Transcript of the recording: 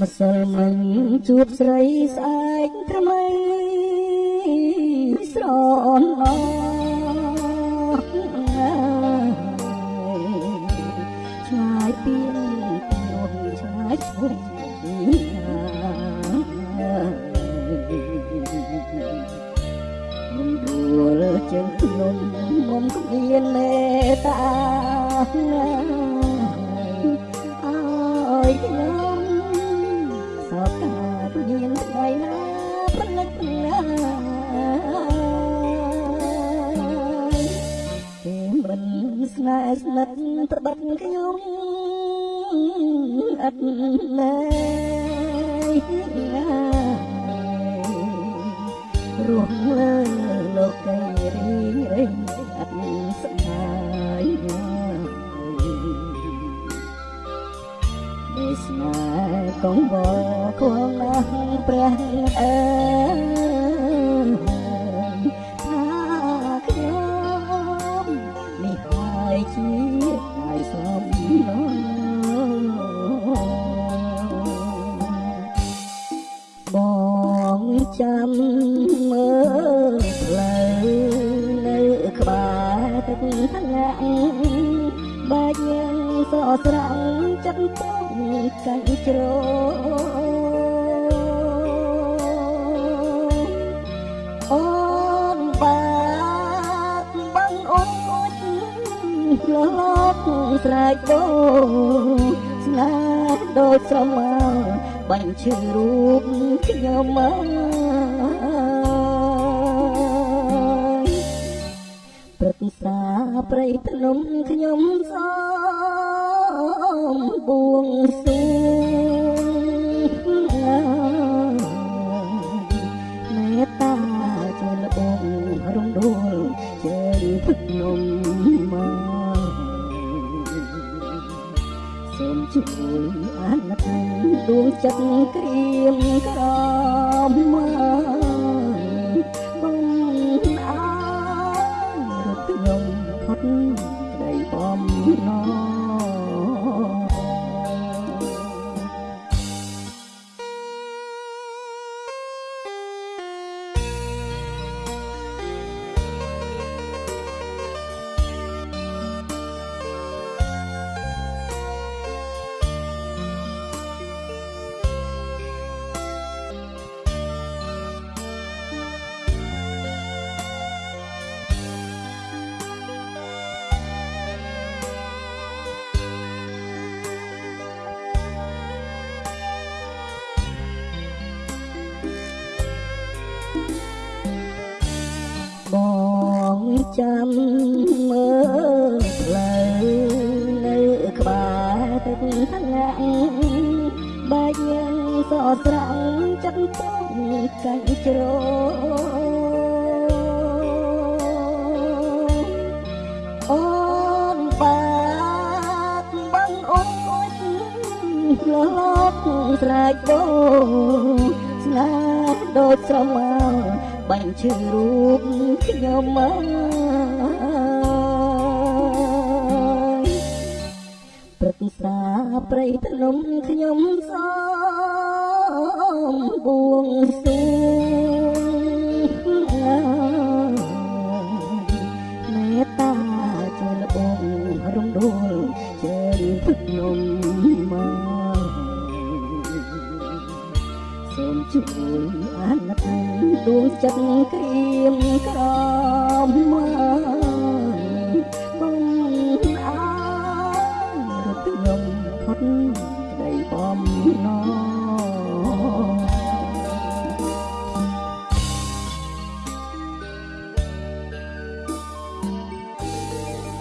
ម្សិលមិញជួបស្រីស្អែកថ្មីស្រនអឆ្ងាយពីនោះឆ្ងាយឈប់មិនរួលជើងភ្នំមុំគ្មានមេត្តាអើយខ្ញុំ មិនស្នេហ៍ស្និទ្ធប្របាត់ខ្ញុំអត់ណែរស់លើលោកកៃរីរីអត់ស្នាយនេះស្នេហ៍កងវល់គួងណាស់ព្រះអើថា ចាំមើលផ្លូវនៅក្បែរទឹកថ្នាក់បាច់ញ៉ាំសស្រងចិត្តពុកកាច់ជ្រោអូនបាទបងអូនឆ្លប់ស្រែកដូស្នេហ៍ដូចស្រមោលបាញ់ឈឺរូបខ្ញុំមក សាព្រៃភ្នំខ្ញុំសូមបួងសួងមេត្តាជួយលបងរំដួលជើងទឹកនំមកសូមជួយអាណិតដួងចិត្តក្រៀមក្រមមក ចាំមើលផ្លូវនៅក្បែរទឹកថ្នាក់បាច់ញ៉ាំសស្រងចិត្តពុកកាច់ជ្រោអូនបាទបងអូនឆ្លប់ស្រែកដូស្នេហ៍ដូចស្រមោលបាញ់ឈឺរូបខ្ញុំមក ព្រៃភ្នំខ្ញុំសូមបួងសួងមេត្តាជួយលបងរំដួលជើងទឹកនំមកសូមជួយអាណិតដួងចិត្តក្រៀមក្រមមក